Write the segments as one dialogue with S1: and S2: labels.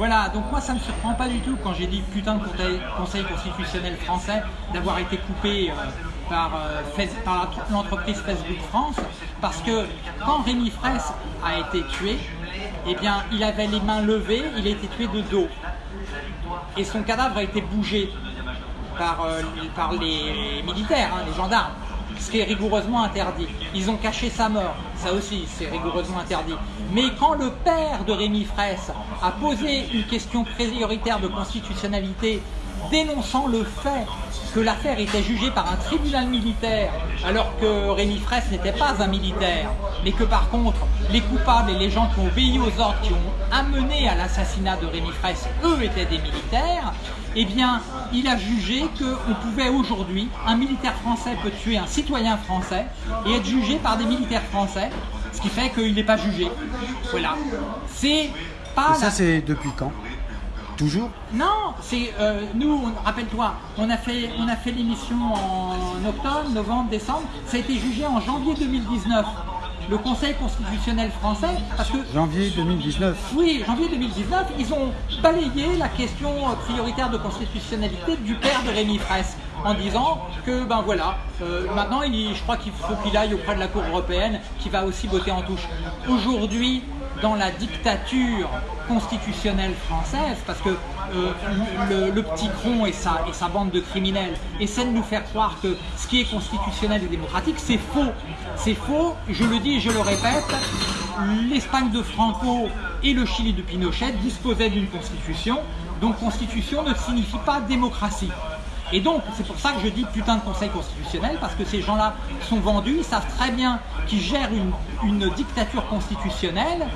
S1: Voilà, donc moi ça me surprend pas du tout quand j'ai dit putain de conseil, constitutionnel français d'avoir été coupé euh, par, euh, par l'entreprise Facebook France, parce que quand Rémi Fraisse a été tué, eh bien il avait les mains levées, il a été tué de dos. Et son cadavre a été bougé par, euh, les militaires, hein, les gendarmes, ce qui est rigoureusement interdit. Ils ont caché sa mort, ça aussi c'est rigoureusement interdit. Mais quand le père de Rémi Fraisse a posé une question prioritaire de constitutionnalité dénonçant le fait que l'affaire était jugée par un tribunal militaire alors que Rémi Fraisse n'était pas un militaire, mais que par contre les coupables et les gens qui ont obéi aux ordres, qui ont amené à l'assassinat de Rémi Fraisse, eux étaient des militaires, eh bien il a jugé qu'on pouvait aujourd'hui, un militaire français peut tuer un citoyen français et être jugé par des militaires français, ce qui fait qu'il n'est pas jugé. Voilà. C'est pas
S2: Et ça,
S1: la-
S2: c'est depuis quand? Toujours
S1: non, c'est euh, nous. Rappelle-toi, on a fait, on a fait l'émission en octobre, novembre, décembre. Ça a été jugé en janvier 2019. Le Conseil constitutionnel français, parce que
S2: Janvier 2019.
S1: oui, janvier 2019, ils ont balayé la question prioritaire de constitutionnalité du père de Rémi Fraisse en disant que ben voilà, euh, maintenant il, je crois qu'il faut qu'il aille auprès de la Cour européenne qui va aussi botter en touche. Aujourd'hui, dans la dictature constitutionnelle française, parce que euh, le, petit cron et sa, et sa bande de criminels essaient de nous faire croire que ce qui est constitutionnel et démocratique, c'est faux. C'est faux, je le dis et je le répète, l'Espagne de Franco et le Chili de Pinochet disposaient d'une constitution, donc constitution ne signifie pas démocratie. Et donc, c'est pour ça que je dis putain de conseil constitutionnel, parce que ces gens-là sont vendus, ils savent très bien qu'ils gèrent une, une dictature constitutionnelle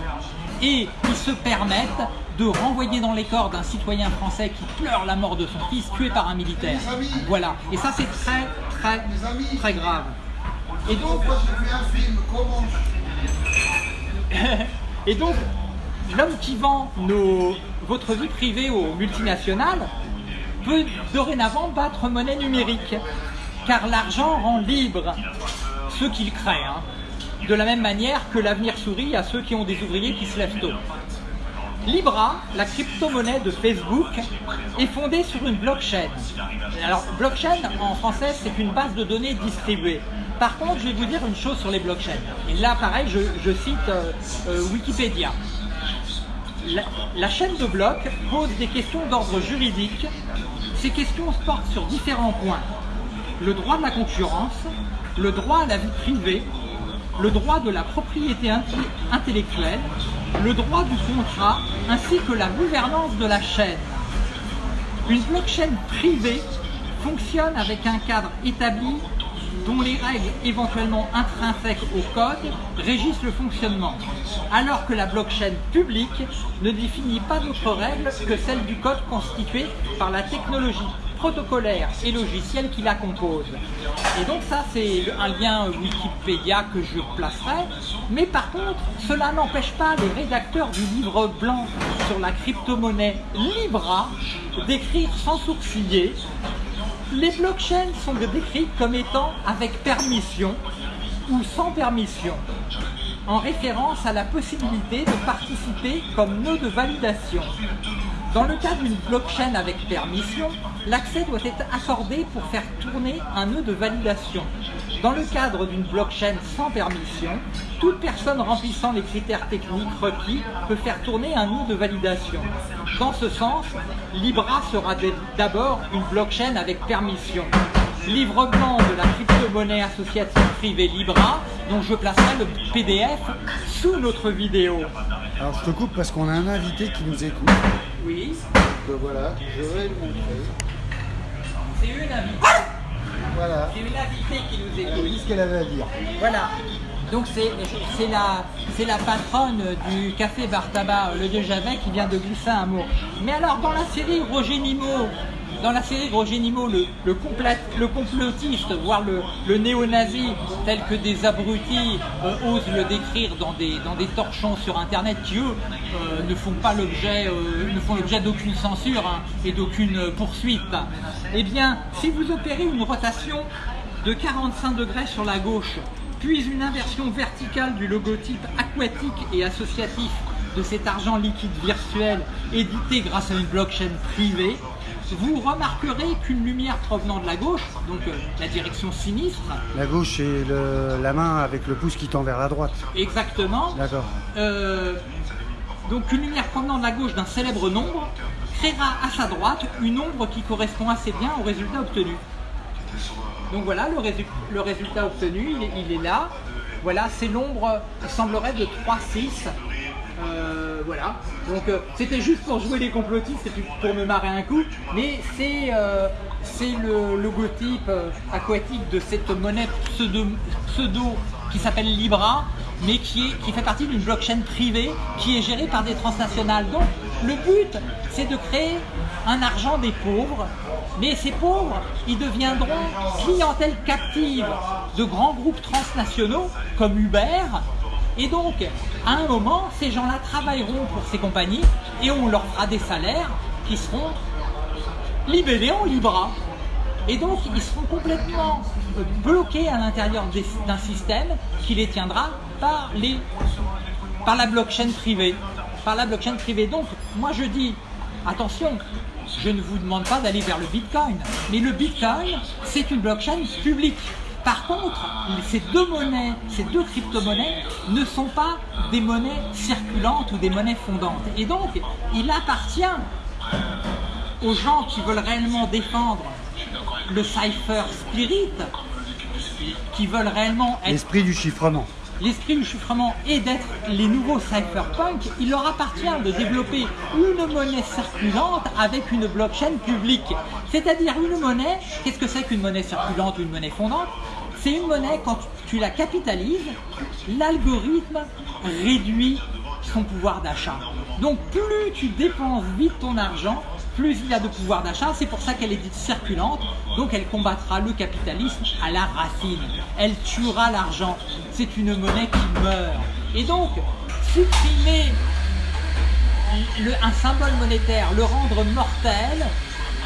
S1: et ils se permettent de renvoyer dans les corps d'un citoyen français qui pleure la mort de son fils tué par un militaire. Voilà. Et ça, c'est très, très, très grave. Et donc, et donc, l'homme qui vend nos, votre vie privée aux multinationales peut dorénavant battre monnaie numérique, car l'argent rend libre ceux qu'il crée, hein. de la même manière que l'avenir sourit à ceux qui ont des ouvriers qui se lèvent tôt. Libra, la crypto-monnaie de Facebook, est fondée sur une blockchain. Alors, blockchain en français, c'est une base de données distribuée. Par contre, je vais vous dire une chose sur les blockchains. Et là, pareil, je, cite euh, euh, Wikipédia. La, chaîne de blocs pose des questions d'ordre juridique. Ces questions portent sur différents points. Le droit de la concurrence, le droit à la vie privée, le droit de la propriété intellectuelle, le droit du contrat, ainsi que la gouvernance de la chaîne. Une blockchain privée fonctionne avec un cadre établi dont les règles éventuellement intrinsèques au code régissent le fonctionnement, alors que la blockchain publique ne définit pas d'autres règles que celles du code constitué par la technologie protocolaire et logicielle qui la compose. Et donc ça c'est un lien Wikipédia que je placerai, mais par contre cela n'empêche pas les rédacteurs du livre blanc sur la crypto-monnaie Libra d'écrire sans sourciller les blockchains sont décrites comme étant avec permission ou sans permission, en référence à la possibilité de participer comme nœud de validation. Dans le cas d'une blockchain avec permission, l'accès doit être accordé pour faire tourner un nœud de validation. Dans le cadre d'une blockchain sans permission, toute personne remplissant les critères techniques requis peut faire tourner un nœud de validation. Dans ce sens, Libra sera d'abord une blockchain avec permission. Livre blanc de la crypto-monnaie associative privée Libra, dont je placerai le PDF sous notre vidéo.
S2: Alors je te coupe parce qu'on a un invité qui nous écoute.
S1: Oui,
S2: Donc voilà, je vais le montrer.
S1: C'est une invitée.
S2: Voilà,
S1: C'est une invitée qui nous
S2: elle
S1: écoute.
S2: dit ce qu'elle avait à dire.
S1: Voilà. Donc c'est c'est la, c'est la patronne du café Bar Tabac, le Dieu Javet, qui vient de glisser un mot. Mais alors dans la série Roger Nimo, dans la série Roger Nimo, le, le, complotiste, voire le, néo-nazi, tel que des abrutis euh, osent le décrire dans des, torchons sur Internet qui, eux, euh, ne font pas l'objet, euh, ne font l'objet d'aucune censure hein, et d'aucune poursuite. Eh bien, si vous opérez une rotation de 45 degrés sur la gauche, puis une inversion verticale du logotype aquatique et associatif de cet argent liquide virtuel édité grâce à une blockchain privée, vous remarquerez qu'une lumière provenant de la gauche, donc euh, la direction sinistre,
S2: La gauche et la main avec le pouce qui tend vers la droite.
S1: exactement,
S2: D'accord.
S1: euh, donc une lumière provenant de la gauche d'un célèbre nombre créera à sa droite une ombre qui correspond assez bien au résultat obtenu. Donc voilà, le, résu- le résultat obtenu, il est, il est là. Voilà, c'est l'ombre, il semblerait, de 3-6. Euh, voilà, donc euh, c'était juste pour jouer les complotistes et pour me marrer un coup, mais c'est euh, le logotype aquatique de cette monnaie pseudo, pseudo qui s'appelle Libra, mais qui, est, qui fait partie d'une blockchain privée qui est gérée par des transnationales. Donc le but, c'est de créer un argent des pauvres, mais ces pauvres, ils deviendront clientèle captive de grands groupes transnationaux comme Uber, et donc, à un moment, ces gens-là travailleront pour ces compagnies et on leur fera des salaires qui seront libellés en Libra. Et donc, ils seront complètement bloqués à l'intérieur d'un système qui les tiendra. Par la blockchain privée. Donc, moi je dis, attention, je ne vous demande pas d'aller vers le Bitcoin, mais le Bitcoin, c'est une blockchain publique. Par contre, ces deux monnaies, ces deux crypto-monnaies ne sont pas des monnaies circulantes ou des monnaies fondantes. Et donc, il appartient aux gens qui veulent réellement défendre le cipher spirit, qui veulent réellement être
S2: L'esprit du chiffrement.
S1: l'esprit du chiffrement et d'être les nouveaux cypherpunk, il leur appartient de développer une monnaie circulante avec une blockchain publique. C'est-à-dire une monnaie, qu'est-ce que c'est qu'une monnaie circulante ou une monnaie fondante? C'est une monnaie, quand tu la capitalises, l'algorithme réduit son pouvoir d'achat. Donc plus tu dépenses vite ton argent, plus il a de pouvoir d'achat. C'est pour ça qu'elle est dite circulante. Donc elle combattra le capitalisme à la racine. Elle tuera l'argent. C'est une monnaie qui meurt. Et donc, supprimer un symbole monétaire, le rendre mortel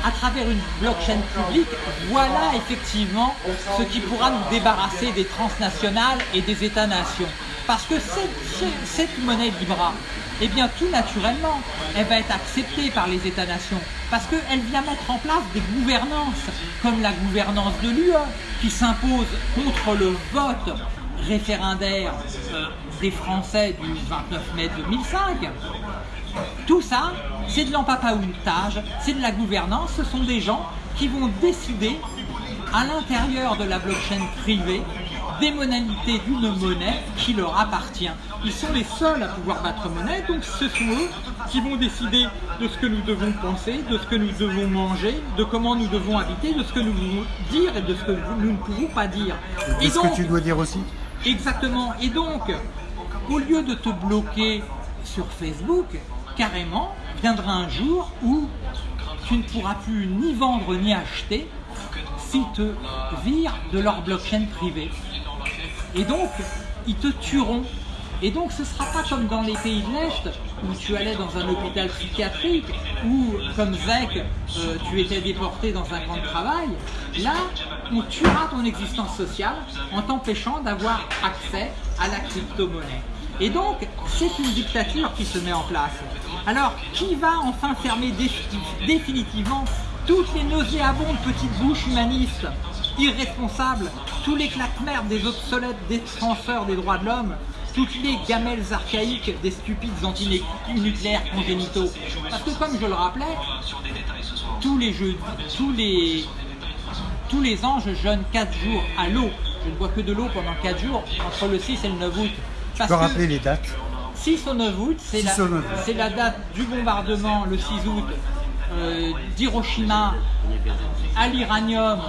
S1: à travers une blockchain publique, voilà effectivement ce qui pourra nous débarrasser des transnationales et des États-nations. Parce que cette, ce- cette monnaie Libra, eh bien tout naturellement, elle va être acceptée par les États-nations. Parce qu'elle vient mettre en place des gouvernances, comme la gouvernance de l'UE, qui s'impose contre le vote référendaire euh, des Français du 29 mai 2005. Tout ça, c'est de l'empapaoutage, c'est de la gouvernance, ce sont des gens qui vont décider à l'intérieur de la blockchain privée des modalités d'une monnaie qui leur appartient. Ils sont les seuls à pouvoir battre monnaie, donc ce sont eux qui vont décider de ce que nous devons penser, de ce que nous devons manger, de comment nous devons habiter, de ce que nous devons dire et de ce que nous ne pouvons pas dire. Et donc,
S2: que tu dois dire aussi
S1: Exactement. Et donc, au lieu de te bloquer sur Facebook, carrément, viendra un jour où tu ne pourras plus ni vendre ni acheter s'ils te virent de leur blockchain privée. Et donc, ils te tueront. Et donc, ce ne sera pas comme dans les pays de l'Est, où tu allais dans un hôpital psychiatrique, ou comme Zek, euh, tu étais déporté dans un camp de travail. Là, on tuera ton existence sociale en t'empêchant d'avoir accès à la crypto-monnaie. Et donc, c'est une dictature qui se met en place. Alors, qui va enfin fermer défi- définitivement toutes les nauséabondes petites bouches humanistes, irresponsables, tous les claques-merdes des obsolètes défenseurs des droits de l'homme, toutes les gamelles archaïques des stupides antinucléaires congénitaux? Parce que comme je le rappelais, tous les jeux, tous les, tous les ans, je jeûne 4 jours à l'eau. Je ne bois que de l'eau pendant 4 jours, entre le 6 et le 9 août.
S2: Tu peux rappeler les dates
S1: 6 au 9 août, c'est
S2: 6
S1: la,
S2: au 9 août.
S1: c'est la date du bombardement le 6 août euh, d'Hiroshima à l'iranium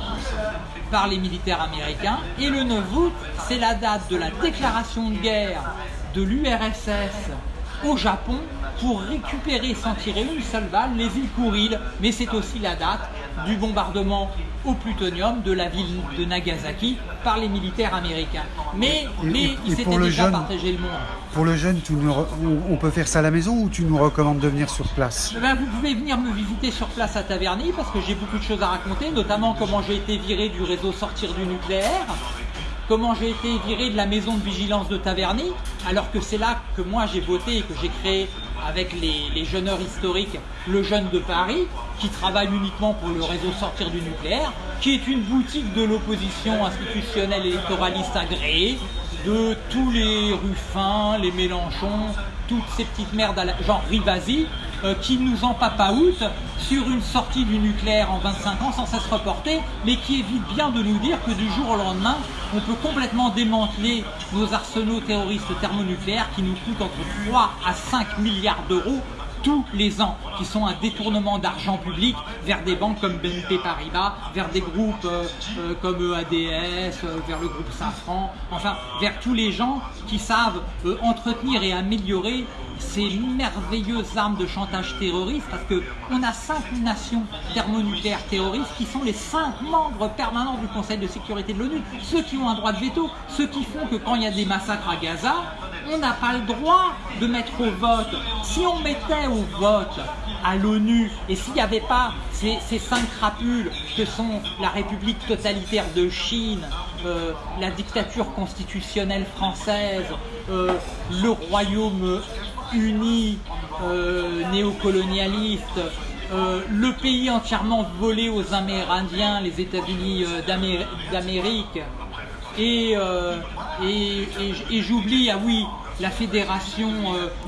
S1: par les militaires américains. Et le 9 août, c'est la date de la déclaration de guerre de l'URSS au Japon pour récupérer sans tirer une seule balle les îles Kuriles. Mais c'est aussi la date du bombardement au plutonium de la ville de Nagasaki par les militaires américains. Mais,
S2: Et-
S1: mais
S2: et-
S1: ils s'étaient déjà
S2: jeune-
S1: partagé le monde.
S2: Pour le jeune, tu nous re- on, on peut faire ça à la maison ou tu nous recommandes de venir sur place?
S1: Eh ben, vous pouvez venir me visiter sur place à Taverny parce que j'ai beaucoup de choses à raconter, notamment comment j'ai été viré du réseau Sortir du nucléaire. Comment j'ai été viré de la maison de vigilance de Taverny, alors que c'est là que moi j'ai voté et que j'ai créé avec les, les historiques le Jeune de Paris, qui travaille uniquement pour le réseau Sortir du nucléaire, qui est une boutique de l'opposition institutionnelle électoraliste agréée, de tous les Ruffins, les Mélenchons, toutes ces petites merdes à la, genre Rivasi, euh, qui nous empapaoutent sur une sortie du nucléaire en 25 ans sans cesse reportée, mais qui évite bien de nous dire que du jour au lendemain, on peut complètement démanteler nos arsenaux terroristes thermonucléaires qui nous coûtent entre 3 à 5 milliards d'euros tous les ans, qui sont un détournement d'argent public vers des banques comme BNP Paribas, vers des groupes euh, euh, comme EADS, euh, vers le groupe Safran, enfin vers tous les gens qui savent entretenir et améliorer ces merveilleuses armes de chantage terroriste parce que on a cinq nations thermonucléaires terroristes qui sont les cinq membres permanents du Conseil de sécurité de l'ONU, ceux qui ont un droit de veto, ceux qui font que quand il y a des massacres à Gaza, on n'a pas le droit de mettre au vote. Si on mettait au vote à l'ONU et s'il n'y avait pas ces, cinq crapules que sont la République totalitaire de Chine, euh, la dictature constitutionnelle française, euh, le royaume uni euh, néocolonialiste, le pays entièrement volé aux Amérindiens, les États-Unis d'Amérique, et j'oublie, ah oui, la fédération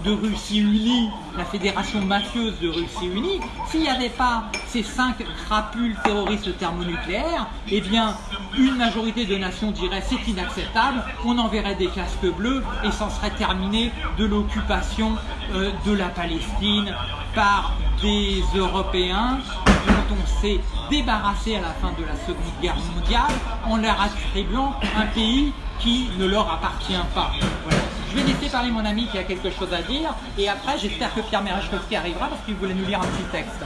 S1: de Russie unie, la fédération mafieuse de Russie unie, s'il n'y avait pas ces cinq crapules terroristes thermonucléaires, eh bien, une majorité de nations dirait c'est inacceptable, on enverrait des casques bleus et s'en serait terminé de l'occupation euh, de la Palestine par des Européens dont on s'est débarrassé à la fin de la Seconde Guerre mondiale en leur attribuant un pays qui ne leur appartient pas. Je vais laisser parler mon ami qui a quelque chose à dire et après j'espère que Pierre Merechkowski arrivera parce qu'il voulait nous lire un petit texte.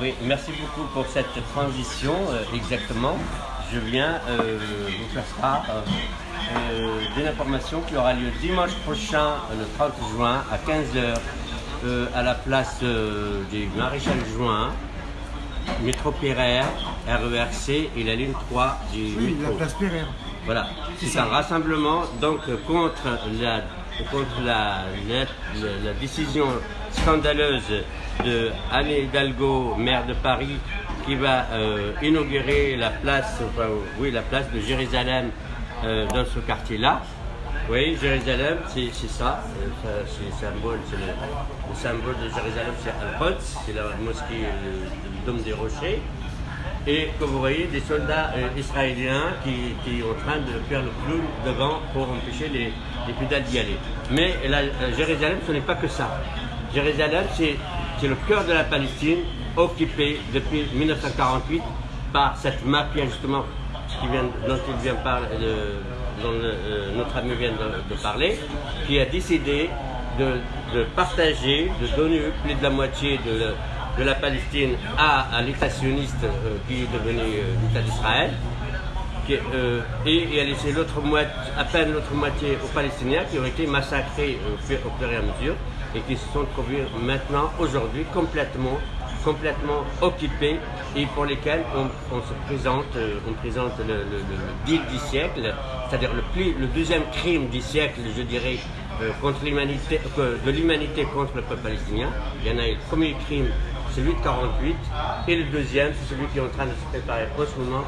S3: Oui, merci beaucoup pour cette transition, euh, exactement. Je viens euh, vous faire part euh, d'une information qui aura lieu dimanche prochain, le 30 juin, à 15h, à la place du Maréchal Juin, métro Pereire, RERC et la ligne 3 du
S2: Oui,
S3: métro.
S2: la place Pereire.
S3: Voilà, c'est un rassemblement donc contre la, contre la, décision scandaleuse de Anne Hidalgo, maire de Paris, qui va euh, inaugurer la place, enfin, oui, la place de Jérusalem euh, dans ce quartier-là. Oui, Jérusalem, c'est ça, euh, c'est le symbole, le, le, symbole de Jérusalem, c'est Al-Quds, c'est la mosquée du Dôme des Rochers et que vous voyez des soldats euh, israéliens qui, qui, sont en train de faire le clown devant pour empêcher les, les pédales d'y aller. Mais la, Jérusalem, ce n'est pas que ça. Jérusalem, c'est le cœur de la Palestine, occupé depuis 1948 par cette mafia justement dont, il vient parler, de, dont euh, notre ami vient de, de, parler, qui a décidé de, de, partager, de donner plus de la moitié de, de la Palestine à, l'État sioniste euh, qui est devenu euh, l'État d'Israël. Euh, et, et a laissé l'autre moitié, à peine l'autre moitié aux Palestiniens qui ont été massacrés au fur, et à mesure et qui se sont trouvés maintenant, aujourd'hui, complètement, complètement occupés et pour lesquels on, se présente, le, le, le deal du siècle, c'est-à-dire le, le deuxième crime du siècle, je dirais, contre de l'humanité contre le peuple palestinien. Il y en a eu le premier crime, celui de 48, et le deuxième, c'est celui qui est en train de se préparer en ce moment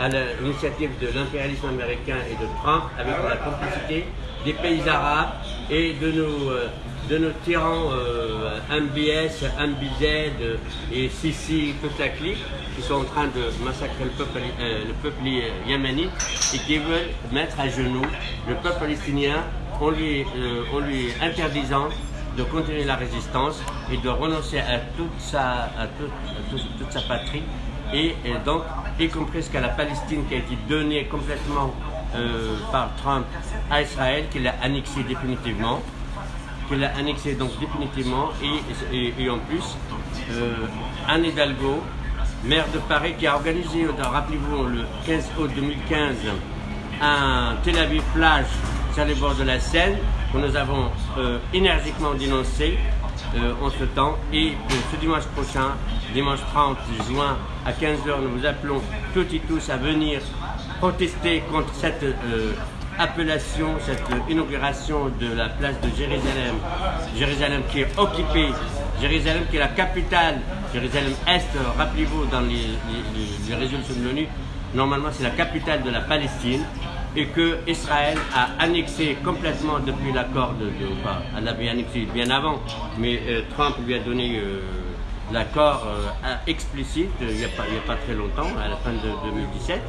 S3: à l'initiative de l'impérialisme américain et de Trump, avec la complicité des pays arabes et de nos, euh, de nos tyrans euh, MBS, MBZ et Sisi, toute qui sont en train de massacrer le peuple, euh, le peuple yéménite et qui veulent mettre à genoux le peuple palestinien en lui, euh, en lui interdisant de continuer la résistance et de renoncer à toute sa, à toute, toute, sa patrie et, donc y compris ce la Palestine qui a été donnée complètement euh, par Trump à Israël, qu'il a annexé définitivement, qu'il a annexé donc définitivement et, et, et en plus euh, Anne Hidalgo, maire de Paris, qui a organisé, rappelez-vous, le 15 août 2015, un Tel Aviv plage sur les bords de la Seine, nous avons euh, énergiquement dénoncé euh, en ce temps. Et euh, ce dimanche prochain, dimanche 30 juin à 15h, nous vous appelons toutes et tous à venir protester contre cette appellation, cette inauguration de la place de Jérusalem. Jérusalem qui est occupée, Jérusalem qui est la capitale, Jérusalem-Est, rappelez-vous dans les, les résolutions de l'ONU, normalement c'est la capitale de la Palestine et que Israël a annexé complètement depuis l'accord de, de elle l'avait annexé bien avant, mais euh, Trump lui a donné euh, l'accord euh, explicite il n'y a, pas, très longtemps, à la fin de 2017,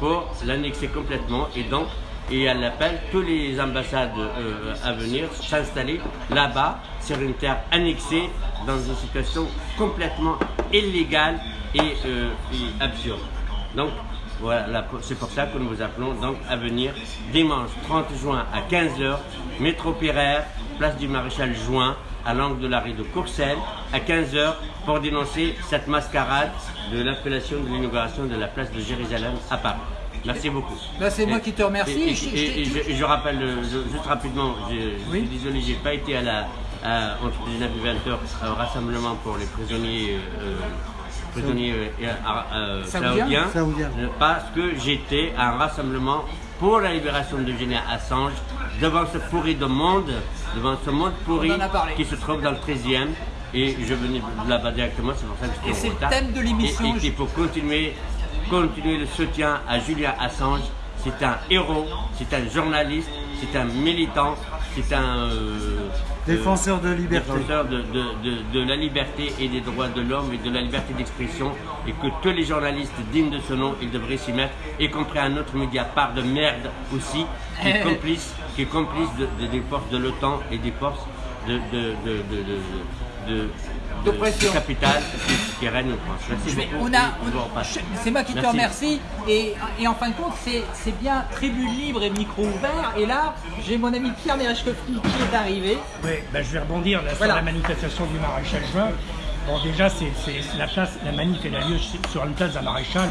S3: pour l'annexer complètement et donc et elle appelle tous les ambassades à venir s'installer là-bas sur une terre annexée dans une situation complètement illégale et, et absurde. Donc voilà, c'est pour ça que nous vous appelons donc à venir dimanche 30 juin à 15h, métro Péraire, place du Maréchal Juin, à l'angle de la rue de Courcelles, à 15h, pour dénoncer cette mascarade de l'appellation de l'inauguration de la place de Jérusalem à Paris. Merci beaucoup.
S1: Bah, c'est moi qui te remercie.
S3: Et, et-
S1: Je- je-
S3: et- et je, je rappelle euh, je- juste rapidement, je,
S1: Oui.
S3: suis désolé, j'ai pas été à la à- entre 19 et 20 heures au rassemblement pour les prisonniers euh, prisonniers euh, euh, euh, euh, parce que j'étais à un rassemblement pour la libération de Julian Assange devant ce pourri de monde, devant ce monde pourri qui se trouve dans le 13e. Et je venais de là-bas directement, c'est pour ça que j'étais
S1: Et
S3: en
S1: c'est le
S3: retard.
S1: thème de l'émission.
S3: Et, et qu'il faut continuer, continuer le soutien à Julian Assange. C'est un héros, c'est un journaliste, c'est un militant, c'est un euh,
S2: Défenseur de liberté.
S3: défenseur de, de- de- de la liberté et des droits de l'homme et de la liberté d'expression et que tous les journalistes dignes de ce nom, ils devraient s'y mettre, y compris un autre Mediapart de merde aussi, qui est complice, qui est complice de- de- des forces de l'OTAN et des forces de, de, de, de, qui, en France. Merci beaucoup.
S1: on a,
S3: je-
S1: c'est moi qui te
S3: Merci.
S1: remercie. Et, et en fin de compte, c'est c'est bien tribune libre et micro ouvert. Et là, j'ai mon ami Pierre Merechkowski qui est arrivé.
S4: Oui, ben, je vais rebondir là,
S1: Voilà.
S4: sur la manifestation du maréchal Juin. Bon, déjà, c'est la place, la manif elle a lieu sur une place d'un maréchal.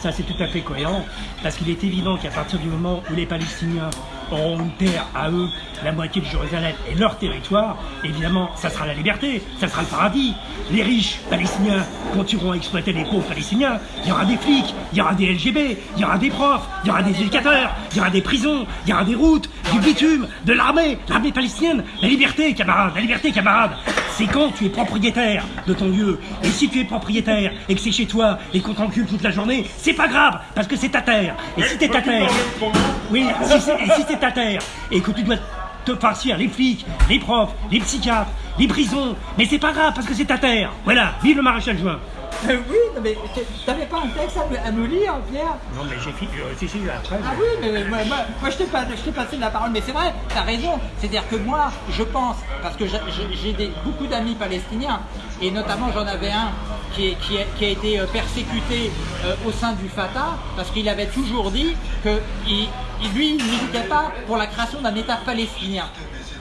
S4: Ça, c'est tout à fait cohérent, parce qu'il est évident qu'à partir du moment où les Palestiniens auront une terre à eux, la moitié de Jérusalem et leur territoire, évidemment, ça sera la liberté, ça sera le paradis. Les riches palestiniens continueront à exploiter les pauvres palestiniens. Il y aura des flics, il y aura des LGB, il y aura des profs, il y aura des éducateurs, il y aura des prisons, il y aura des routes, du bitume, de l'armée, l'armée palestinienne. La liberté, camarades, la liberté, camarades. C'est quand tu es propriétaire de ton lieu. Et si tu es propriétaire et que c'est chez toi et qu'on t'encule toute la journée, c'est pas grave, parce que c'est ta terre. Et si t'es ta terre, oui, si c'est- et si c'est ta terre et que tu dois te farcir les flics, les profs, les psychiatres, les prisons, mais c'est pas grave parce que c'est ta terre. Voilà, vive le maréchal Juin.
S1: Euh, oui, non, mais t'avais pas un texte à me lire, Pierre
S4: Non mais j'ai fini, euh, si, si, après.
S1: Ah oui, mais moi, moi, moi, je t'ai pas, passé de la parole, mais c'est vrai, t'as raison. C'est-à-dire que moi, je pense, parce que j'ai- beaucoup d'amis palestiniens, et notamment j'en avais un qui, est- qui, est- qui a été euh, persécuté euh, au sein du Fatah, parce qu'il avait toujours dit que il- lui, il militait pas pour la création d'un État palestinien.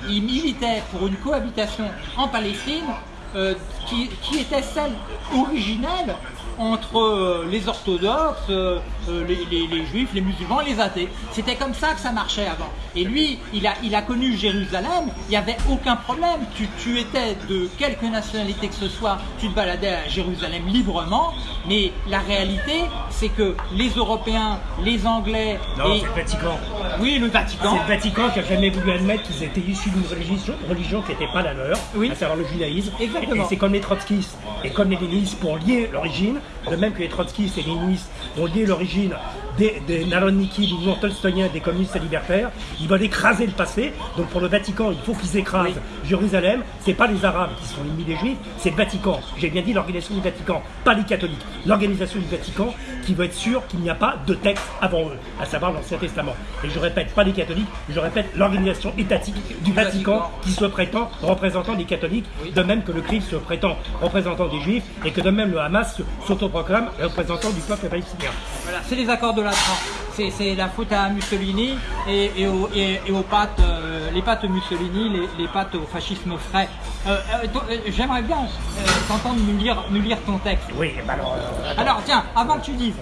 S1: Il militait pour une cohabitation en Palestine euh, qui, qui était celle originelle entre euh, les orthodoxes, euh, euh, les, les- les juifs, les musulmans, les athées. C'était comme ça que ça marchait avant. Et lui, il a, il a connu Jérusalem, il n'y avait aucun problème. Tu, tu étais de quelque nationalité que ce soit, tu te baladais à Jérusalem librement, mais la réalité, c'est que les Européens, les Anglais
S4: Non,
S1: et...
S4: c'est le Vatican.
S1: Oui, le Vatican.
S4: C'est le Vatican qui a jamais voulu admettre qu'ils étaient issus d'une religion, religion qui n'était pas la leur,
S1: Oui.
S4: à savoir le judaïsme.
S1: Exactement.
S4: Et c'est comme les trotskistes et comme les léninistes pour lier l'origine, de même que les trotskistes et les léninistes ont lié l'origine des, des Narodniki, du mouvement tolstoïen, des communistes et libertaires. Ils veulent écraser le passé. Donc pour le Vatican, il faut qu'ils écrasent
S1: Oui.
S4: Jérusalem. C'est pas les Arabes qui sont ennemis des Juifs, c'est le Vatican. J'ai bien dit l'organisation du Vatican, pas les catholiques. L'organisation du Vatican qui veut être sûr qu'il n'y a pas de texte avant eux, à savoir l'Ancien Testament. Et je répète, pas les catholiques, je répète l'organisation étatique du Vatican qui se prétend représentant des catholiques, de même que le Christ se prétend représentant des Juifs et que de même le Hamas se- s'autoproclame représentant du peuple palestinien.
S1: Voilà, c'est les accords de la C'est c'est la faute à Mussolini et, et, aux, et- et aux pattes, euh, les pattes Mussolini, les, les pattes au fascisme frais. Euh, euh, J'aimerais bien t'entendre nous lire, nous lire ton texte.
S4: Oui, bah alors.
S1: Alors tiens, avant que tu dises,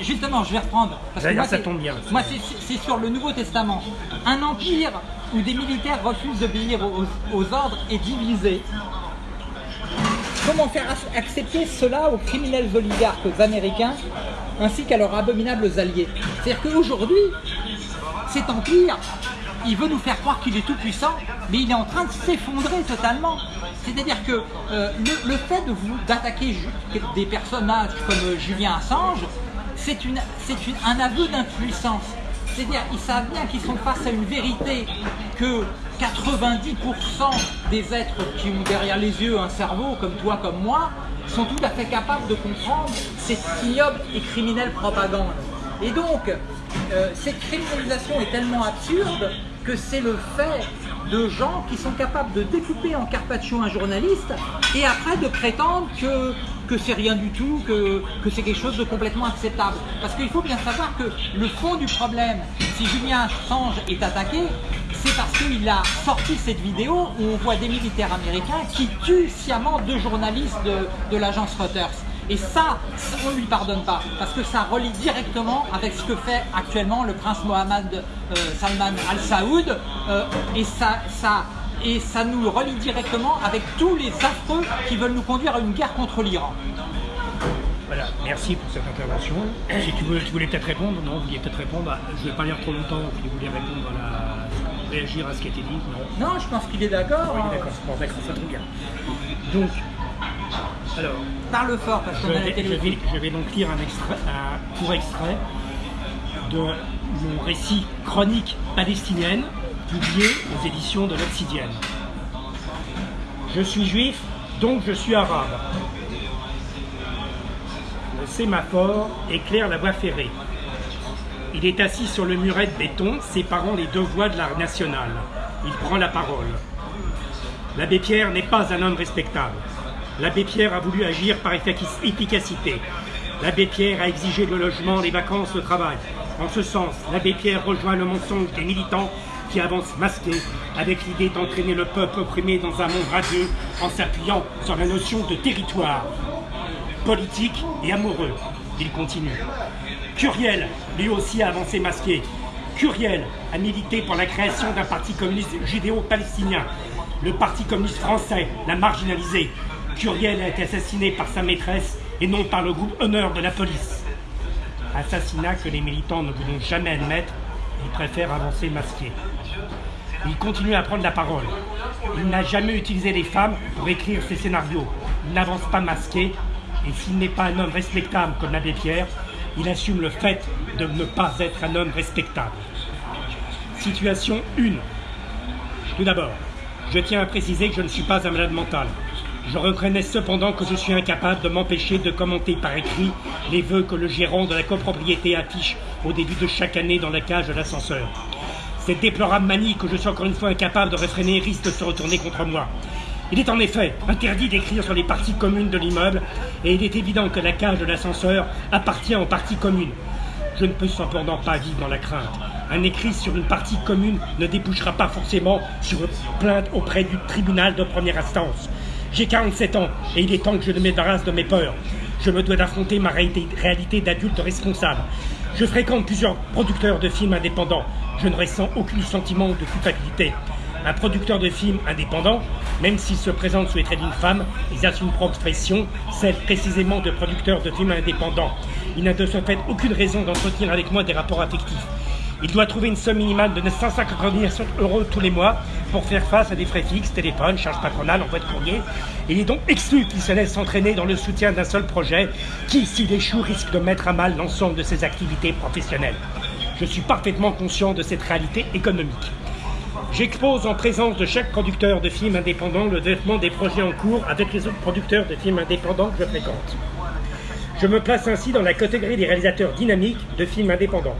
S1: justement, je vais reprendre. Parce
S4: D'ailleurs,
S1: moi,
S4: ça tombe bien.
S1: Moi, c'est sur le Nouveau Testament. Un empire où des militaires refusent d'obéir aux, aux ordres est divisé. Comment faire ac- accepter cela aux criminels oligarques américains ainsi qu'à leurs abominables alliés? C'est-à-dire qu'aujourd'hui, cet empire, il veut nous faire croire qu'il est tout puissant, mais il est en train de s'effondrer totalement. C'est-à-dire que euh, le, fait d'attaquer des personnages comme euh, Julien Assange, c'est un aveu d'impuissance. C'est-à-dire ils savent bien qu'ils sont face à une vérité que 90% des êtres qui ont derrière les yeux un cerveau comme toi, comme moi, sont tout à fait capables de comprendre cette ignoble et criminelle propagande. Et donc, euh, cette criminalisation est tellement absurde que c'est le fait de gens qui sont capables de découper en carpaccio un journaliste et après de prétendre que, que c'est rien du tout, que, que c'est quelque chose de complètement acceptable. Parce qu'il faut bien savoir que le fond du problème, si Julien Assange est attaqué, qu'il a sorti cette vidéo où on voit des militaires américains qui tuent sciemment deux journalistes de, de l'agence Reuters. Et ça, on ne lui pardonne pas, parce que ça relie directement avec ce que fait actuellement le prince Mohammed euh, Salman Al Saoud, euh, et, ça, ça, et ça nous relie directement avec tous les affreux qui veulent nous conduire à une guerre contre l'Iran.
S4: Voilà, merci pour cette intervention. Si tu voulais, voulais peut-être répondre, non, vous vouliez peut-être répondre. je ne vais pas lire trop longtemps, vous voulez répondre à la... réagir à ce qui a été dit, non.
S1: Non, je pense qu'il est d'accord.
S4: Oui,
S1: hein.
S4: d'accord, bon, d'accord, ça très bien. Donc, alors,
S1: Parle fort, parce
S4: je
S1: qu'on a la
S4: vais, je, vais, je vais donc lire un, extrait, un court extrait de mon récit chronique palestinienne publié aux éditions de l'Obsidienne. Je suis juif, donc je suis arabe. Le sémaphore éclaire la voie ferrée. Il est assis sur le muret de béton séparant les deux voies de la nationale. Il prend la parole. L'abbé Pierre n'est pas un homme respectable. L'abbé Pierre a voulu agir par efficac- efficacité. L'abbé Pierre a exigé le logement, les vacances, le travail. En ce sens, l'abbé Pierre rejoint le mensonge des militants qui avancent masqués avec l'idée d'entraîner le peuple opprimé dans un monde radieux en s'appuyant sur la notion de territoire politique et amoureux. Il continue. Curiel, lui aussi a avancé masqué. Curiel a milité pour la création d'un parti communiste judéo-palestinien. Le parti communiste français l'a marginalisé. Curiel a été assassiné par sa maîtresse et non par le groupe Honneur de la police. Assassinat que les militants ne voudront jamais admettre, ils préfèrent avancer masqué. Il continue à prendre la parole. Il n'a jamais utilisé les femmes pour écrire ses scénarios. Il n'avance pas masqué. Et s'il n'est pas un homme respectable comme l'abbé Pierre, il assume le fait de ne pas être un homme respectable. Situation 1. Tout d'abord, je tiens à préciser que je ne suis pas un malade mental. Je reconnais cependant que je suis incapable de m'empêcher de commenter par écrit les vœux que le gérant de la copropriété affiche au début de chaque année dans la cage de l'ascenseur. Cette déplorable manie que je suis encore une fois incapable de réfréner risque de se retourner contre moi. Il est en effet interdit d'écrire sur les parties communes de l'immeuble et il est évident que la cage de l'ascenseur appartient aux parties communes. Je ne peux cependant pas vivre dans la crainte. Un écrit sur une partie commune ne débouchera pas forcément sur une plainte auprès du tribunal de première instance. J'ai 47 ans et il est temps que je me débarrasse de mes peurs. Je me dois d'affronter ma réalité, d'adulte responsable. Je fréquente plusieurs producteurs de films indépendants. Je ne ressens aucun sentiment de culpabilité. Un producteur de films indépendant, même s'il se présente sous les traits d'une femme, exerce une profession, celle précisément de producteur de films indépendants. Il n'a de ce fait aucune raison d'entretenir avec moi des rapports affectifs. Il doit trouver une somme minimale de 990 euros tous les mois pour faire face à des frais fixes, téléphone, charges patronales, envoi de courrier. Il est donc exclu qu'il se laisse entraîner dans le soutien d'un seul projet qui, s'il échoue, risque de mettre à mal l'ensemble de ses activités professionnelles. Je suis parfaitement conscient de cette réalité économique. J'expose en présence de chaque producteur de films indépendants le développement des projets en cours avec les autres producteurs de films indépendants que je fréquente. Je me place ainsi dans la catégorie des réalisateurs dynamiques de films indépendants.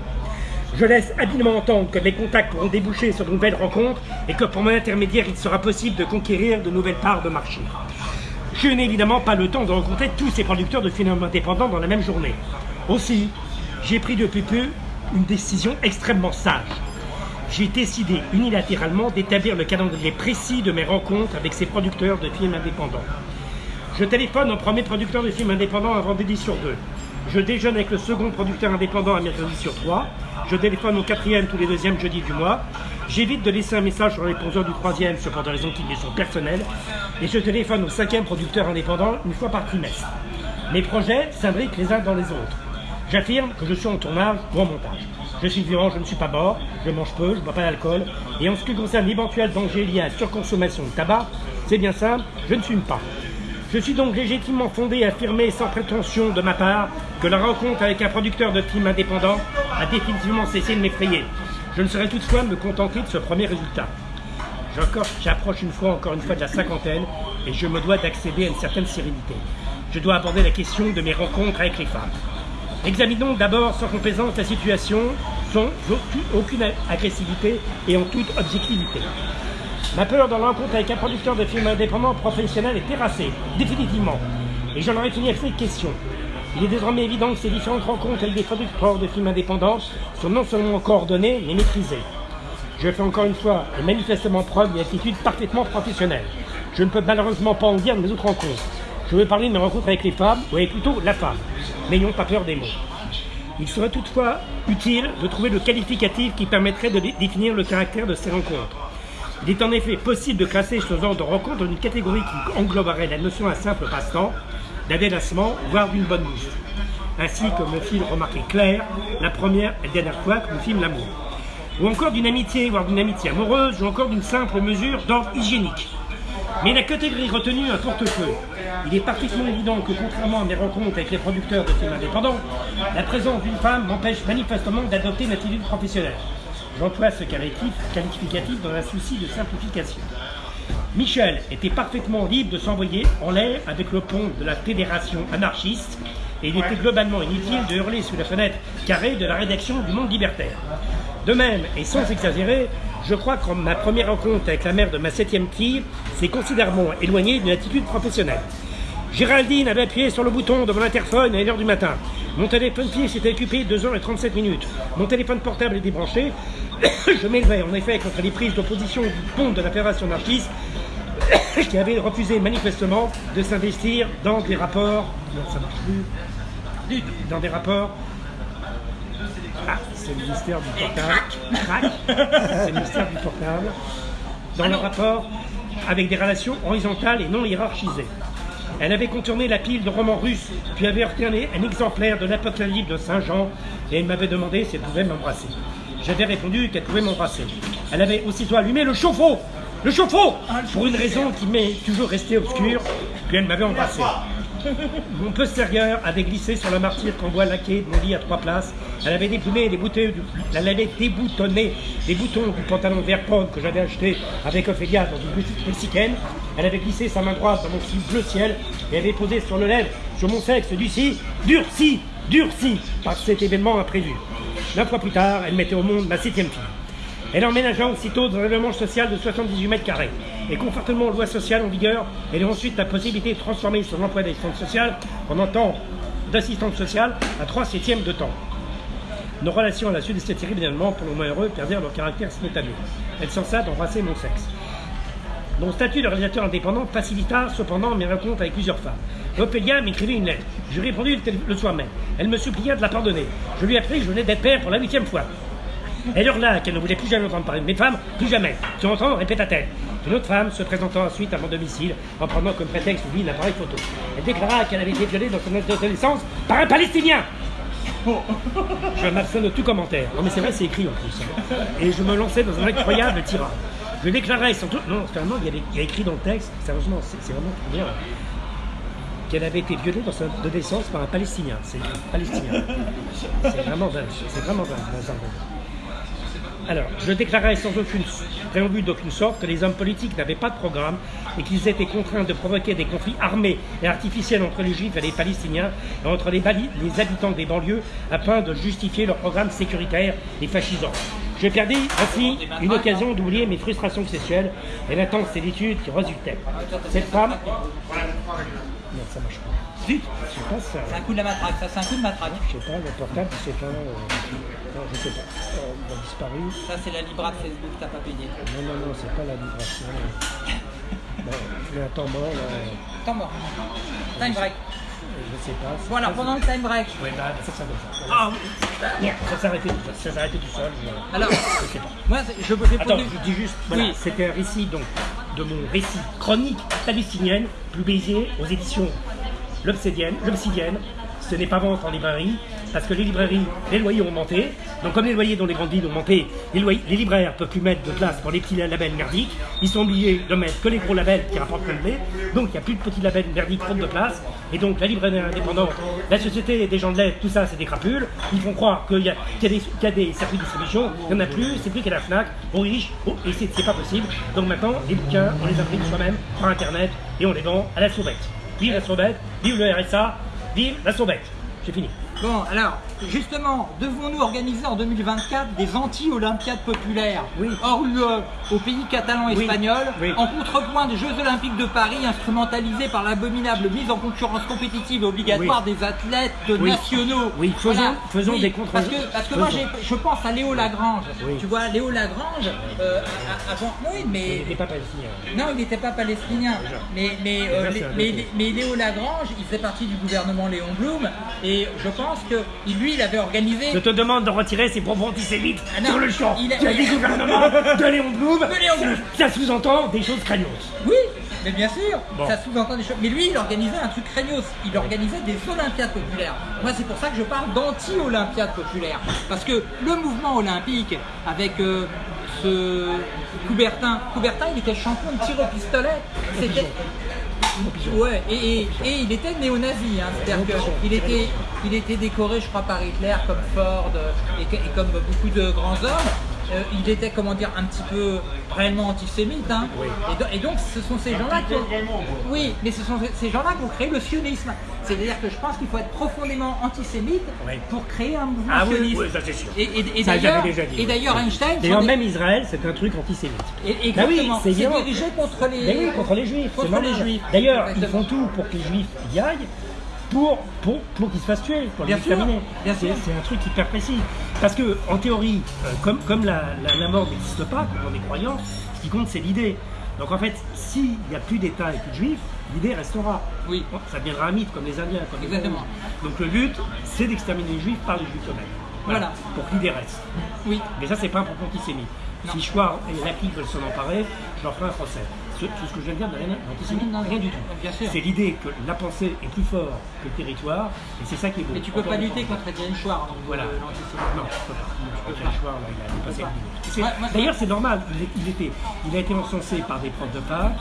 S4: Je laisse habilement entendre que mes contacts pourront déboucher sur de nouvelles rencontres et que pour mon intermédiaire, il sera possible de conquérir de nouvelles parts de marché. Je n'ai évidemment pas le temps de rencontrer tous ces producteurs de films indépendants dans la même journée. Aussi, j'ai pris depuis peu une décision extrêmement sage. J'ai décidé unilatéralement d'établir le calendrier précis de mes rencontres avec ces producteurs de films indépendants. Je téléphone au premier producteur de films indépendants un vendredi sur deux. Je déjeune avec le second producteur indépendant un mercredi sur trois. Je téléphone au quatrième tous les deuxièmes jeudis du mois. J'évite de laisser un message sur le répondeur du troisième, ce pour des raisons qui me sont personnelles. Et je téléphone au cinquième producteur indépendant une fois par trimestre. Mes projets s'imbriquent les uns dans les autres. J'affirme que je suis en tournage ou en montage. Je suis vivant, je ne suis pas mort, je mange peu, je ne bois pas d'alcool. Et en ce qui concerne l'éventuel danger lié à la surconsommation de tabac, c'est bien simple, je ne fume pas. Je suis donc légitimement fondé à affirmer sans prétention de ma part que la rencontre avec un producteur de films indépendant a définitivement cessé de m'effrayer. Je ne saurais toutefois me contenter de ce premier résultat. J'approche une fois encore une fois de la cinquantaine et je me dois d'accéder à une certaine sérénité. Je dois aborder la question de mes rencontres avec les femmes. Examinons d'abord sans complaisance la situation, sans aucune- agressivité et en toute objectivité. Ma peur dans la rencontre avec un producteur de films indépendants professionnel est terrassée, définitivement. Et j'en aurais fini avec cette question. Il est désormais évident que ces différentes rencontres avec des producteurs de films indépendants sont non seulement coordonnées, mais maîtrisées. Je fais encore une fois et manifestement preuve d'une attitude parfaitement professionnelle. Je ne peux malheureusement pas en dire de mes autres rencontres. Je veux parler de mes rencontres avec les femmes, ou plutôt la femme. N'ayons pas peur des mots. Il serait toutefois utile de trouver le qualificatif qui permettrait de dé- définir le caractère de ces rencontres. Il est en effet possible de classer ce genre de rencontre dans une catégorie qui engloberait la notion d'un simple passe-temps, d'un délassement, voire d'une bonne bouffe. Ainsi comme le film remarqué Claire, la première et dernière fois que nous filme l'amour. Ou encore d'une amitié, voire d'une amitié amoureuse, ou encore d'une simple mesure d'ordre hygiénique. Mais la catégorie retenue un porte-feu. Il est parfaitement évident que contrairement à mes rencontres avec les producteurs de films indépendants, la présence d'une femme m'empêche manifestement d'adopter une attitude professionnelle. J'emploie ce qualificatif dans un souci de simplification. Michel était parfaitement libre de s'envoyer en l'air avec le pont de la fédération anarchiste et il était globalement inutile de hurler sous la fenêtre carrée de la rédaction du Monde libertaire. De même, et sans exagérer, je crois que ma première rencontre avec la mère de ma septième fille s'est considérablement éloignée d'une attitude professionnelle. Géraldine avait appuyé sur le bouton de mon interphone à 1h du matin. Mon téléphone fixe était occupé 2h37 minutes. Mon téléphone portable est débranché. Je m'élevais en effet contre les prises d'opposition du pont de la Fédération anarchiste qui avait refusé manifestement de s'investir dans des rapports. Non, ça marche plus. Dans des rapports. Ah, c'est le ministère du portable. C'est le ministère du portable. Dans le rapport avec des relations horizontales et non hiérarchisées. Elle avait contourné la pile de romans russes, puis avait un, un exemplaire de l'Apocalypse de Saint Jean, et elle m'avait demandé si elle pouvait m'embrasser. J'avais répondu qu'elle pouvait m'embrasser. Elle avait aussitôt allumé le chauffe-eau Le chauffe-eau Pour une raison qui m'est toujours restée obscure, puis elle m'avait embrassé. Mon postérieur avait glissé sur la martyre qu'en bois laqué de mon lit à trois places. Elle avait du, avait déboutonné les boutons du pantalon vert pomme que j'avais acheté avec Ophélia dans une petite mexicaine. Elle avait glissé sa main droite dans mon slip bleu ciel et avait posé sur le lèvre, sur mon sexe durci, durci, durci par cet événement imprévu. Neuf fois plus tard, elle mettait au monde ma septième fille. Elle emménagea aussitôt dans un logement social de 78 mètres carrés. Et conformément aux lois sociales en vigueur, elle eut ensuite la possibilité de transformer son emploi d'assistante sociale en un temps d'assistante sociale à 3 septièmes de temps. Nos relations à la suite de cet terrible événement, pour le moins heureux, perdirent leur caractère spontané. Elle cessa d'embrasser mon sexe. Mon statut de réalisateur indépendant facilita cependant mes rencontres avec plusieurs femmes. Ophélia m'écrivit une lettre. Je répondis le, le soir même. Elle me supplia de la pardonner. Je lui appris que je venais d'être père pour la huitième fois. Elle hurla qu'elle ne voulait plus jamais entendre parler de mes femmes, plus jamais. Tu entends répéta-t-elle. Une autre femme se présentant ensuite à mon domicile en prenant comme prétexte lui l'appareil photo. Elle déclara qu'elle avait été violée dans son adolescence par un Palestinien. Je m'abstiens de tout commentaire. Non mais c'est vrai, c'est écrit en plus. hein. Et je me lançais dans un incroyable tirage. Je déclarais sans doute, non, finalement, il y, avait, il y a écrit dans le texte, sérieusement, c'est vraiment très bien, qu'elle avait été violée dans son adolescence par un Palestinien. C'est Palestinien. C'est vraiment dingue, c'est vraiment dingue. Alors, je déclarais sans aucune préambule d'aucune sorte que les hommes politiques n'avaient pas de programme et qu'ils étaient contraints de provoquer des conflits armés et artificiels entre les juifs et les palestiniens et entre les, habitants des banlieues afin de justifier leur programme sécuritaire et fascisant. Je perdis ainsi une occasion d'oublier mes frustrations sexuelles et l'intense solitude qui résultait. Cette femme... Zut Je sais pas ça.
S1: C'est un coup de la matraque, ça c'est un coup de matraque.
S4: Je sais pas, le portable, s'est éteint. euh, Non, je sais pas. Euh, il a disparu.
S1: Ça c'est la Libra de Facebook, t'as pas payé.
S4: Non, non, non, c'est pas la vibration. Bon, un temps mort, là.
S1: Temps mort. Time break.
S4: Je sais pas.
S1: Voilà, pendant le time break.
S4: Ouais, bah, ça, ça. Ah oui. Ça s'arrêtait tout seul. Ça s'arrêtait tout seul. mais-
S1: Alors,
S4: Je sais pas.
S1: moi, je j'ai
S4: Attends,
S1: posé-
S4: je dis juste, voilà,
S1: Oui.
S4: c'était un récit donc de mon récit chronique palestinienne, publié aux éditions L'Obsidienne. Ce n'est pas vente en librairie, parce que les librairies, les loyers ont monté. Donc comme les loyers dans les grandes villes ont monté, les, libraires ne peuvent plus mettre de place pour les petits labels merdiques. Ils sont obligés de mettre que les gros labels qui rapportent le blé. Donc il n'y a plus de petits labels merdiques faute de place. Et donc la librairie indépendante, la société des gens de l'aide, tout ça c'est des crapules. Ils font croire qu'il y, a- des- circuits de distribution. Il n'y en a plus, c'est plus qu'à la FNAC, aux riches, aux- et c'est c'est pas possible. Donc maintenant, les bouquins, on les imprime soi-même par internet et on les vend à la sauvette. Vive la sauvette, vive le RSA, vive la sauvette. J'ai fini.
S1: Bon, alors, justement, devons-nous organiser en 2024 des anti-olympiades populaires?
S4: Oui.
S1: hors UE au pays catalan
S4: Oui.
S1: espagnol,
S4: Oui.
S1: en contrepoint des Jeux Olympiques de Paris instrumentalisés par l'abominable mise en concurrence compétitive obligatoire des athlètes nationaux
S4: Oui, faisons- faisons des contre-
S1: Parce que, parce que moi, je pense à Léo Lagrange. Tu vois, Léo Lagrange, euh, avant. Oui,
S4: Il
S1: mais.
S4: n'était pas palestinien.
S1: Non, il n'était pas palestinien. Mais, mais, euh, mais Léo Lagrange, il faisait partie du gouvernement Léon Blum. Et je pense que lui, il avait organisé.
S4: Je te demande de retirer ces propos antisémites
S1: Ah non,
S4: sur le champ.
S1: il a-
S4: Tu as dit gouvernement de Léon Blum.
S1: De Léon Blum.
S4: Ça sous-entend des choses craignos.
S1: Oui, mais bien sûr,
S4: Bon.
S1: ça sous-entend des choses. Mais lui, il organisait un truc craignos. Il organisait des Olympiades populaires. Moi, c'est pour ça que je parle d'anti-Olympiades populaires. Parce que le mouvement olympique, avec euh, ce Coubertin, Coubertin, il était champion de tir au pistolet. C'était. Ouais, et, et- et il était néo-nazi, hein. c'est-à-dire qu'il était, il était décoré, je crois, par Hitler comme Ford euh, et comme beaucoup de grands hommes. Euh, il était, comment dire, un petit peu réellement antisémite. Hein. Et, do- et donc, ce sont ces gens-là qui ont... Oui, mais ce sont ces gens-là qui ont créé le sionisme. C'est-à-dire que je pense qu'il faut être profondément antisémite
S4: Oui.
S1: pour créer un mouvement
S4: Ah oui,
S1: sioniste.
S4: oui, ça, c'est sûr.
S1: Et, et- et d'ailleurs, Einstein...
S4: D'ailleurs, même Israël, c'est un truc antisémite.
S1: et-
S4: oui,
S1: exactement,
S4: c'est
S1: dirigé contre les...
S4: Oui, contre les juifs.
S1: Contre les juifs.
S4: D'ailleurs, ils font tout pour que les juifs y aillent. Pour, pour, pour qu'ils se fassent tuer, pour les
S1: Bien sûr,
S4: exterminer.
S1: bien
S4: C'est
S1: sûr.
S4: c'est un truc hyper précis. Parce que, en théorie, euh, comme, comme la, la- la mort n'existe pas, comme on est croyant, ce qui compte, c'est l'idée. Donc en fait, s'il n'y a plus d'État et plus de juifs, l'idée restera.
S1: Oui.
S4: Ça deviendra un mythe, comme les Indiens. Comme
S1: Exactement.
S4: Donc le but, c'est d'exterminer les juifs par les juifs eux-mêmes.
S1: Voilà.
S4: Pour que l'idée reste.
S1: Oui.
S4: Mais ça, c'est pas un propos antisémite. Si Schwarz et Laki veulent s'en emparer, je leur ferai un procès. Ce, tout ce que je viens de dire n'a rien
S1: non,
S4: rien du tout. C'est l'idée que la pensée est plus forte que le territoire, et c'est ça qui est beau.
S1: Mais tu peux
S4: Encore
S1: pas lutter contre Étienne Chouard. donc,
S4: Voilà.
S1: euh, l'antisémitisme.
S4: Non, tu peux pas. Peux. Schwarz, là, il a dépassé. C'est- D'ailleurs, c'est normal. Il, il était, il a été encensé par des profs de fac.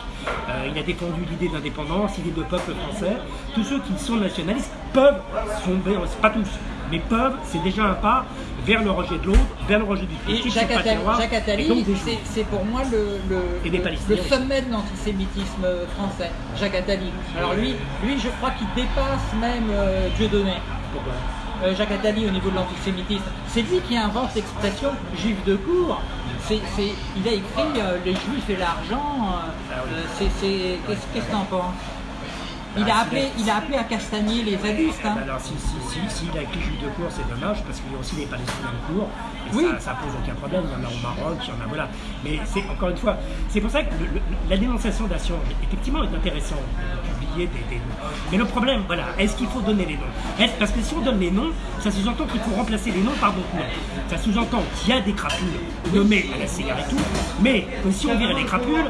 S4: euh, il a défendu l'idée d'indépendance, l'idée de peuple français. Tous ceux qui sont nationalistes peuvent tomber, pas tous, mais peuvent. C'est déjà un pas vers le rejet de l'autre, vers le rejet du
S1: Et
S4: critique,
S1: Jacques Jacques Attali,
S4: et
S1: c'est- pour moi le,
S4: Et
S1: sommet de l'antisémitisme français, Jacques Attali. Alors lui, lui je crois qu'il dépasse même euh, Dieudonné.
S4: Pourquoi
S1: Euh, Jacques Attali au niveau de l'antisémitisme. C'est lui qui invente l'expression juif de cour. Il a écrit euh, les juifs et l'argent. euh,
S4: Ah
S1: qu'est-ce que t'en penses? Il
S4: Ah,
S1: a, appelé, il a appelé à castagner les Augustes. hein.
S4: Alors, si, si, si, s'il a écrit juif de cour, c'est dommage, parce qu'il y a aussi les Palestiniens de cour, et
S1: Oui.
S4: ça, ça pose aucun problème, il y en a au Maroc, il y en a, voilà. Mais c'est, encore une fois, c'est pour ça que le- le- la dénonciation d'Assange, effectivement, est intéressante de publier des, des noms. Mais le problème, voilà, est-ce qu'il faut donner les noms? Est-ce- Parce que si on donne les noms, ça sous-entend qu'il faut remplacer les noms par d'autres noms. Ça sous-entend qu'il y a des crapules nommées à la CIA et tout, mais que si on virait les crapules,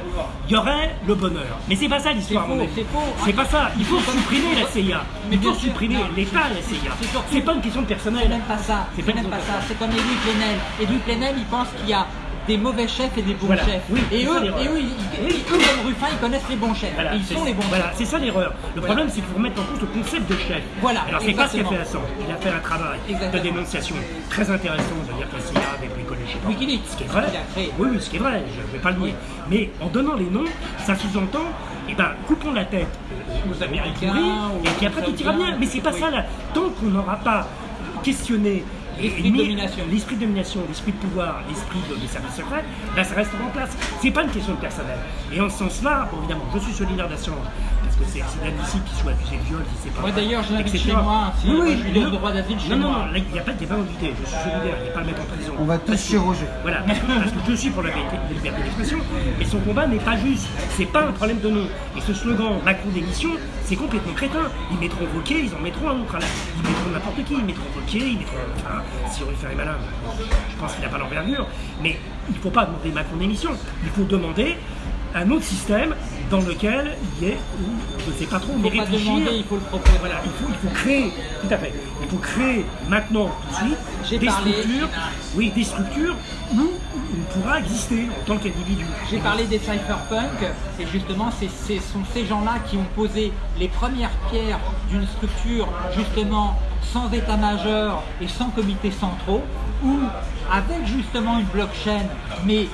S4: il y aurait le bonheur. Mais c'est pas ça l'histoire,
S1: C'est
S4: mon pas ça. Il faut supprimer la CIA. Il faut supprimer l'État la CIA.
S1: C'est
S4: pas une question de personnel.
S1: C'est même pas ça.
S4: C'est pas
S1: même ça. C'est comme Édouard Plenel. Édouard Plenel, il pense qu'il y a des mauvais chefs et des bons
S4: Voilà.
S1: chefs.
S4: Oui,
S1: et, eux, et eux, ils, ils-
S4: Oui.
S1: eux, comme Ruffin, ils connaissent les bons chefs.
S4: Voilà,
S1: ils sont les bons
S4: Voilà,
S1: chefs.
S4: c'est ça l'erreur. Le problème, c'est qu'il faut remettre en cause le concept de chef.
S1: Voilà,
S4: Alors, c'est pas ce qu'a fait. Assange. Il a fait un travail de dénonciation très intéressant, de dire que CIA avait bricolé, je sais pas.
S1: Wikileaks,
S4: Ce qui est vrai. Oui, oui, ce qui est vrai, je ne vais pas le nier. Mais en donnant les noms, ça sous-entend, eh ben, coupons la tête aux Américains, et puis après tout ira bien. Mais c'est pas ça, là. Tant qu'on n'aura pas questionné
S1: L'esprit de domination.
S4: l'esprit de domination, l'esprit de pouvoir, l'esprit de, des services secrets, là ça restera en place. C'est pas une question de personnel. Et en ce sens-là, bon, évidemment, je suis solidaire d'Assange, parce que c'est inadmissible qu'il soit accusé de viol, si c'est pas.
S1: Ouais, d'ailleurs, je l'invite chez moi, si
S4: Oui, oui,
S1: je lui donne le droit d'asile chez
S4: non, non,
S1: moi.
S4: Non, là, il n'y a pas, pas invité, je suis solidaire, il n'y a pas à le mettre en prison.
S2: On va tous chez Roger.
S4: Voilà, parce que, parce que je suis pour la liberté la liberté d'expression, mais son combat n'est pas juste. C'est pas un problème de nom. Et ce slogan Macron démission, c'est complètement crétin. Ils mettront Wauquiez, ils en mettront un autre à la. Ils mettront n'importe qui, ils mettront Wauquiez, ils mettront. Enfin, si on veut faire les malins, je pense qu'il n'a pas l'envergure. Mais il ne faut pas demander Macron démission. Il faut demander un autre système dans lequel il y ait, je ne sais pas trop,
S1: Il
S4: mais
S1: ne faut pas demander, il faut le proposer.
S4: Voilà, il faut, il faut créer, tout à fait, il faut créer maintenant, tout de suite, des
S1: parlé-
S4: structures, oui, des structures où on pourra exister en tant qu'individu.
S1: J'ai parlé des cypherpunks et justement ce sont ces gens-là qui ont posé les premières pierres d'une structure justement sans état-major et sans comité centraux où avec justement une blockchain mais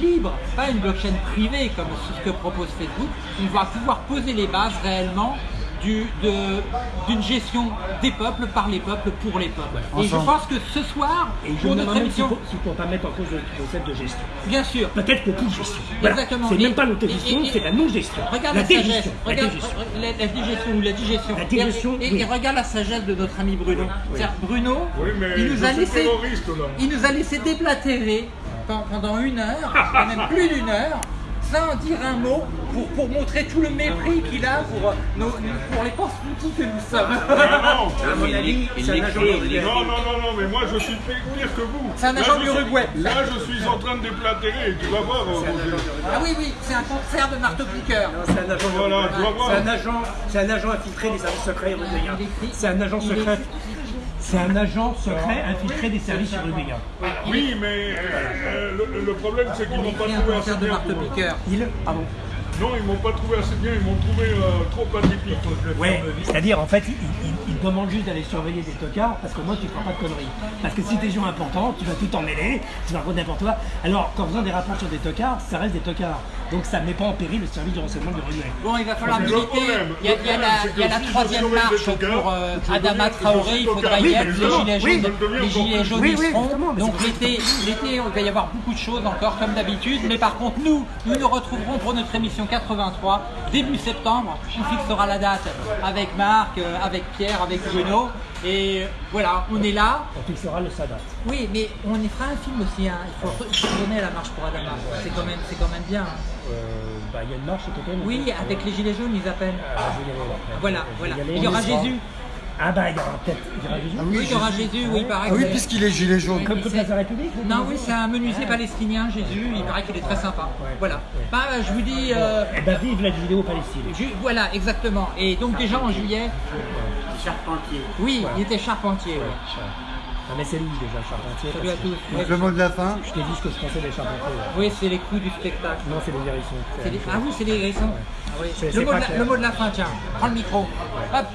S1: libre, pas une blockchain privée comme ce que propose Facebook, on va pouvoir poser les bases réellement du- de- d'une gestion des peuples par les peuples pour les peuples. Et je pense que ce soir,
S4: Et
S1: pour notre émission,
S4: faut, s'il faut pas mettre en cause le concept de gestion.
S1: bien sûr,
S4: Peut-être pour toute gestion. Voilà.
S1: Exactement.
S4: C'est
S1: Et-
S4: même pas l'autogestion, c'est la non-gestion.
S1: Regarde
S4: la
S1: la, sagesse,
S4: dégestion. La
S1: regarde
S4: dégestion.
S1: la, la digestion ou la digestion.
S4: La digestion,
S1: et, et-
S4: oui.
S1: et regarde la sagesse de notre ami Bruno. C'est-à-dire, Bruno,
S5: Oui, mais
S1: il nous a laissé, il nous a laissé déblatérer pen- pendant une heure, même plus d'une heure, sans dire un mot, pour, pour montrer tout le mépris qu'il a pour, euh, nos, pour les pauvres petits que nous sommes.
S5: Non,
S4: À mon avis,
S3: il
S4: c'est un agent
S5: non, non, non, non, mais moi je suis pire que vous.
S1: C'est un
S5: Là,
S1: agent
S5: je
S1: de
S5: suis-
S1: l'Uruguay.
S5: Là, je suis en train de déplatérer, tu vas voir, euh.
S1: Ah oui, oui, c'est un concert de marteau-piqueur.
S4: C'est un agent,
S5: Voilà,
S4: c'est un agent, c'est un agent infiltré des services secrets européens. C'est un agent secret. C'est un agent secret infiltré des services.
S5: Oui, mais euh, le, le problème c'est qu'ils m'ont pas trouvé assez
S1: de
S5: bien. pour-
S1: marteau-piqueur.
S4: Il, pardon.
S5: Non, ils m'ont pas trouvé assez bien, ils m'ont trouvé euh, trop atypique.
S4: Ouais, c'est-à-dire en fait, il, il- il demande juste d'aller surveiller des tocards parce que moi tu feras pas de conneries. Parce que si t'es gens importants, tu vas tout emmêler, tu vas raconter n'importe quoi. Alors qu'en faisant des rapports sur des tocards, ça reste des tocards. Donc ça met pas en péril le service de renseignement du Rugby.
S1: Bon, il va falloir militer. Il y a,
S5: le
S1: il y a la,
S5: problème, c'est
S1: il y a
S5: que
S1: la
S5: si je
S1: troisième marche pour euh, Adama Traoré. Il faudra y
S5: mais
S1: Les gilets jaunes, les gilets jaunes
S4: Oui,
S1: y seront. Donc l'été, il va y avoir beaucoup de choses encore comme d'habitude. Mais par contre, nous, nous nous retrouverons pour notre émission 83 début septembre. On fixera la date avec Marc, euh, avec Pierre, avec Bruno. Et voilà, on est là.
S4: On fixera le Sadat.
S1: Oui, mais on y fera un film aussi. hein. Il faut faut donner la marche pour Adama. C'est quand même, c'est quand même bien. hein.
S4: Euh, bah, il y a une marche automne.
S1: Oui, avec les gilets jaunes, ils appellent.
S4: Ah, je après.
S1: Voilà,
S4: Je
S1: voilà. Il y aura Jésus.
S4: Ah bah il y aura peut-être. Il y aura Jésus.
S2: Ah
S1: Oui,
S2: oui,
S1: il y aura Jésus, oui, il paraît
S2: Ah oui,
S1: que-
S2: puisqu'il est gilet jaune.
S4: Comme toute la République
S1: Non, oui, c'est un menuisier palestinien, Jésus. Il paraît qu'il est très sympa. Voilà. Bah, je vous dis. euh,
S4: Eh ben vive la vidéo Palestine.
S1: ju- voilà, exactement. Et donc, déjà en juillet.
S3: Charpentier.
S1: Oui, il était charpentier. ouais.
S4: Mais c'est louche déjà, Charpentier.
S1: Salut à tous.
S2: Donc le mot de la fin.
S4: Je t'ai dit ce que je pensais des Charpentiers. là.
S1: Oui, c'est les coups du spectacle.
S4: Non, c'est des hérissons.
S1: Les- Ah oui, c'est les hérissons. Ah oui.
S4: C'est-
S1: Le, mot de la,
S4: clair.
S1: le mot de la fin, tiens. Prends le micro. Hop.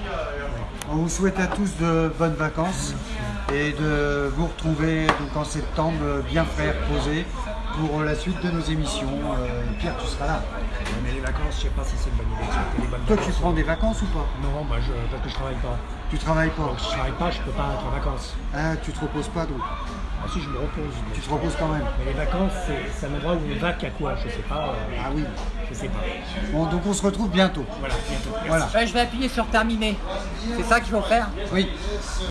S2: On vous souhaite à tous de bonnes vacances et de vous retrouver donc en septembre bien frais, reposés pour la suite de nos émissions. Euh, Pierre, tu seras là.
S4: Mais les vacances, je sais pas si c'est une bonne idée. les bonnes
S2: Toi, tu prends des vacances ou pas?
S4: Non, moi je, parce que je travaille pas.
S2: Tu travailles pas?
S4: Donc si je travaille pas, je peux pas être en vacances.
S2: Ah, tu te reposes pas donc.
S4: Ah si, je me repose.
S2: Tu te reposes quand même.
S4: Mais les vacances, c'est un endroit où on va qu'à quoi? Je sais pas. euh,
S2: Ah oui.
S4: je sais pas.
S2: Bon, donc on se retrouve bientôt.
S4: Voilà, bientôt.
S2: Voilà.
S1: Ouais, je vais appuyer sur terminer. C'est ça qu'il faut faire?
S2: Oui.